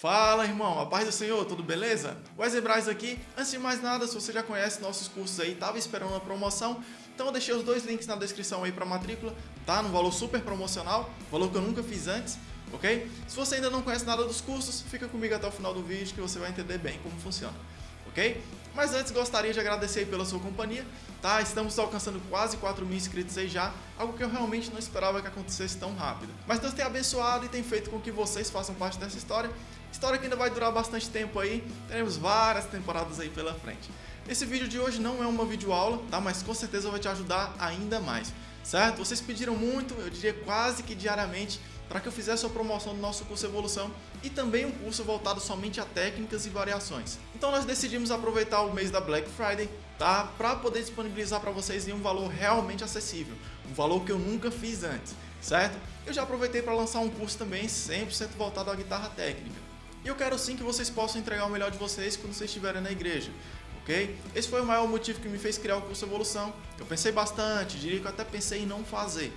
Fala irmão, a paz do Senhor, tudo beleza? Wesley Braz aqui. Antes de mais nada, se você já conhece nossos cursos aí, tava esperando uma promoção, então eu deixei os dois links na descrição aí para matrícula, tá? No valor super promocional, valor que eu nunca fiz antes, ok? Se você ainda não conhece nada dos cursos, fica comigo até o final do vídeo que você vai entender bem como funciona, ok? Mas antes gostaria de agradecer pela sua companhia, tá? Estamos alcançando quase 4 mil inscritos aí já, algo que eu realmente não esperava que acontecesse tão rápido. Mas Deus tem abençoado e tem feito com que vocês façam parte dessa história, história que ainda vai durar bastante tempo aí, teremos várias temporadas aí pela frente. Esse vídeo de hoje não é uma videoaula, tá? Mas com certeza vai te ajudar ainda mais, certo? Vocês pediram muito, eu diria quase que diariamente, para que eu fizesse a promoção do nosso curso Evolução e também um curso voltado somente a técnicas e variações. Então nós decidimos aproveitar o mês da Black Friday, tá? Para poder disponibilizar para vocês em um valor realmente acessível, um valor que eu nunca fiz antes, certo? Eu já aproveitei para lançar um curso também 100% voltado à guitarra técnica. E eu quero sim que vocês possam entregar o melhor de vocês quando vocês estiverem na igreja, ok? Esse foi o maior motivo que me fez criar o curso Evolução. Eu pensei bastante, diria que eu até pensei em não fazer,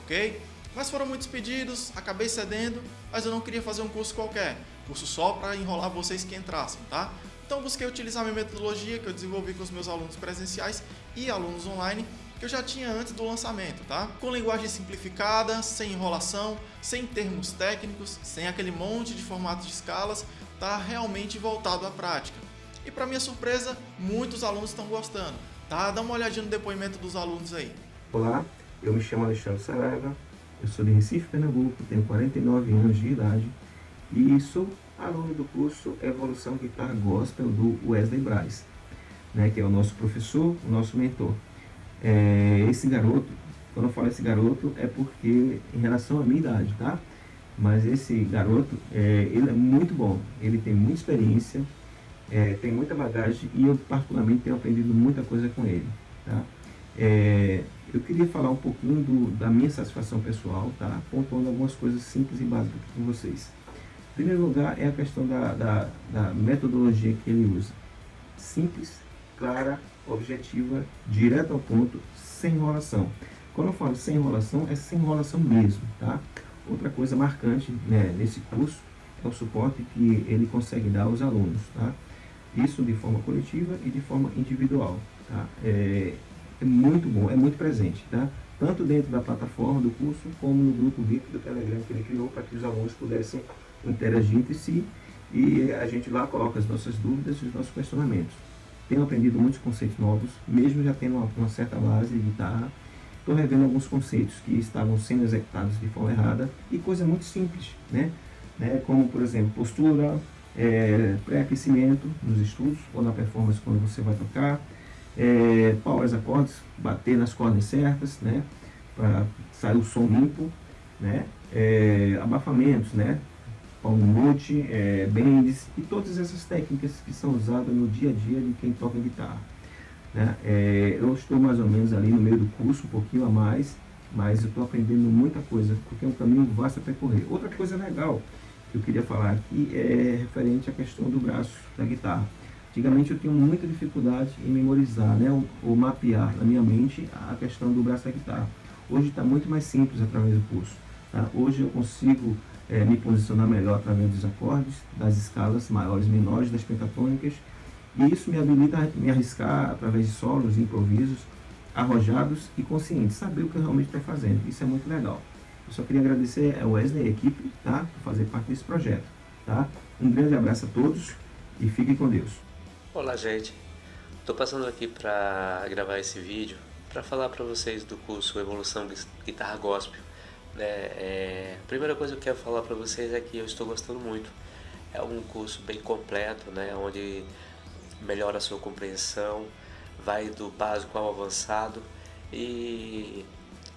ok? Mas foram muitos pedidos, acabei cedendo, mas eu não queria fazer um curso qualquer, curso só para enrolar vocês que entrassem, tá? Então busquei utilizar minha metodologia que eu desenvolvi com os meus alunos presenciais e alunos online, que eu já tinha antes do lançamento, tá? Com linguagem simplificada, sem enrolação, sem termos técnicos, sem aquele monte de formatos de escalas, tá realmente voltado à prática. E para minha surpresa, muitos alunos estão gostando, tá? Dá uma olhadinha no depoimento dos alunos aí. Olá, eu me chamo Alexandre Saraiva, eu sou de Recife, Pernambuco, tenho 49 anos de idade e sou aluno do curso Evolução Guitarra Gospel do Wesley Braz, né, que é o nosso professor, o nosso mentor. É, esse garoto, quando eu falo esse garoto, é porque em relação à minha idade, tá? Mas esse garoto, é, ele é muito bom, ele tem muita experiência, é, tem muita bagagem e eu particularmente tenho aprendido muita coisa com ele, tá? É, eu queria falar um pouquinho do, da minha satisfação pessoal, tá? pontuando algumas coisas simples e básicas com vocês. Em primeiro lugar é a questão da, da, da metodologia que ele usa. Simples, clara, objetiva, direto ao ponto, sem enrolação. Quando eu falo sem enrolação, é sem enrolação mesmo. Tá? Outra coisa marcante né, nesse curso é o suporte que ele consegue dar aos alunos. Tá? Isso de forma coletiva e de forma individual. Tá? É, é muito bom, é muito presente, tá? tanto dentro da plataforma do curso, como no grupo VIP do Telegram que ele criou para que os alunos pudessem interagir entre si e a gente lá coloca as nossas dúvidas e os nossos questionamentos. Tenho aprendido muitos conceitos novos, mesmo já tendo uma, uma certa base de guitarra, estou revendo alguns conceitos que estavam sendo executados de forma errada e coisa muito simples, né? né? Como, por exemplo, postura, é, pré-aquecimento nos estudos ou na performance quando você vai tocar, é, powers acordes, bater nas cordas certas, né, para sair o som limpo, né, é, abafamentos, né, palm mute, é, bends e todas essas técnicas que são usadas no dia a dia de quem toca guitarra. Né. É, eu estou mais ou menos ali no meio do curso, um pouquinho a mais, mas eu estou aprendendo muita coisa, porque é um caminho vasto a percorrer. Outra coisa legal que eu queria falar aqui é referente à questão do braço da guitarra. Antigamente eu tinha muita dificuldade em memorizar, né, ou, ou mapear na minha mente a questão do braço da guitarra. Hoje está muito mais simples através do curso. Tá? Hoje eu consigo é, me posicionar melhor através dos acordes, das escalas maiores e menores, das pentatônicas, e isso me habilita a me arriscar através de solos, improvisos, arrojados e conscientes, saber o que eu realmente estou fazendo. Isso é muito legal. Eu só queria agradecer a Wesley e a equipe tá, por fazer parte desse projeto. Tá? Um grande abraço a todos e fiquem com Deus. Olá gente, estou passando aqui para gravar esse vídeo para falar para vocês do curso Evolução Guitarra Gospel. É, a primeira coisa que eu quero falar para vocês é que eu estou gostando muito. É um curso bem completo, né? onde melhora a sua compreensão, vai do básico ao avançado e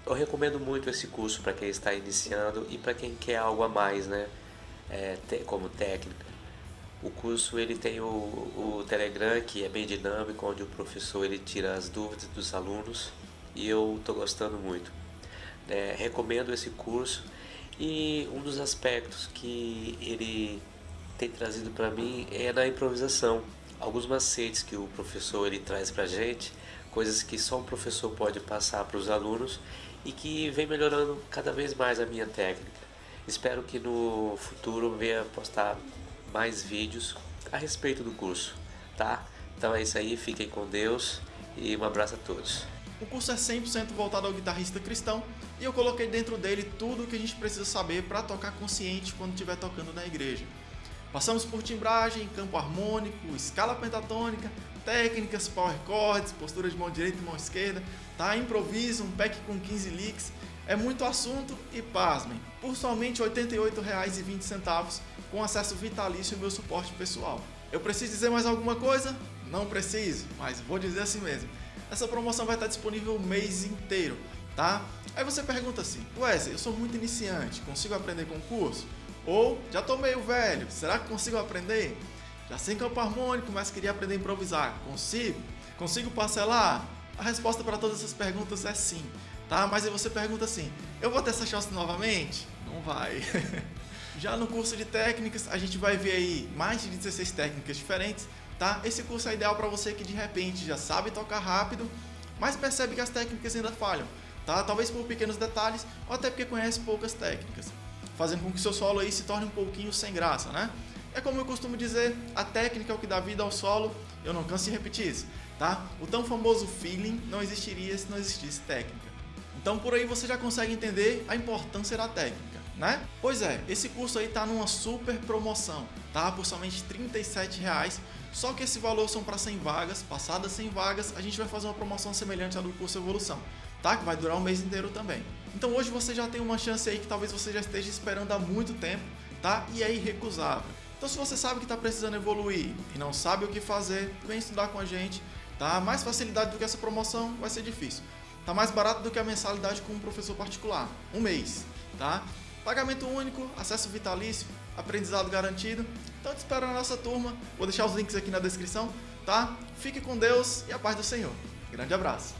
eu recomendo muito esse curso para quem está iniciando e para quem quer algo a mais, né? É, como técnica. O curso ele tem o, o Telegram que é bem dinâmico, onde o professor ele tira as dúvidas dos alunos e eu estou gostando muito. É, recomendo esse curso e um dos aspectos que ele tem trazido para mim é na improvisação. Alguns macetes que o professor ele traz para gente, coisas que só um professor pode passar para os alunos e que vem melhorando cada vez mais a minha técnica. Espero que no futuro venha postar mais vídeos a respeito do curso, tá? Então é isso aí, fiquem com Deus e um abraço a todos. O curso é 100% voltado ao guitarrista cristão e eu coloquei dentro dele tudo o que a gente precisa saber para tocar consciente quando estiver tocando na igreja. Passamos por timbragem, campo harmônico, escala pentatônica, técnicas, power chords, postura de mão direita e mão esquerda, tá? improviso, um pack com 15 licks. É muito assunto e pasmem, por somente R$ 88,20 com acesso vitalício e meu suporte pessoal. Eu preciso dizer mais alguma coisa? Não preciso, mas vou dizer assim mesmo. Essa promoção vai estar disponível o mês inteiro, tá? Aí você pergunta assim, Wesley, eu sou muito iniciante, consigo aprender com o curso? Ou, já tô meio velho, será que consigo aprender? Já sei campo harmônico, mas queria aprender a improvisar, consigo? Consigo parcelar? A resposta para todas essas perguntas é sim, tá? Mas aí você pergunta assim, eu vou ter essa chance novamente? Não vai. Já no curso de técnicas, a gente vai ver aí mais de 16 técnicas diferentes, tá? Esse curso é ideal para você que de repente já sabe tocar rápido, mas percebe que as técnicas ainda falham, tá? Talvez por pequenos detalhes ou até porque conhece poucas técnicas, fazendo com que seu solo aí se torne um pouquinho sem graça, né? É como eu costumo dizer, a técnica é o que dá vida ao solo, eu não canso de repetir isso, tá? O tão famoso feeling não existiria se não existisse técnica. Então por aí você já consegue entender a importância da técnica né? Pois é, esse curso aí tá numa super promoção, tá? Por somente R$ reais. Só que esse valor são para 100 vagas, passadas 100 vagas, a gente vai fazer uma promoção semelhante à do curso Evolução, tá? Que vai durar um mês inteiro também. Então hoje você já tem uma chance aí que talvez você já esteja esperando há muito tempo, tá? E é irrecusável. Então se você sabe que está precisando evoluir e não sabe o que fazer, vem estudar com a gente, tá? Mais facilidade do que essa promoção vai ser difícil. Tá mais barato do que a mensalidade com um professor particular, um mês, tá? Pagamento único, acesso vitalício, aprendizado garantido. Então te espero na nossa turma. Vou deixar os links aqui na descrição, tá? Fique com Deus e a paz do Senhor. Grande abraço.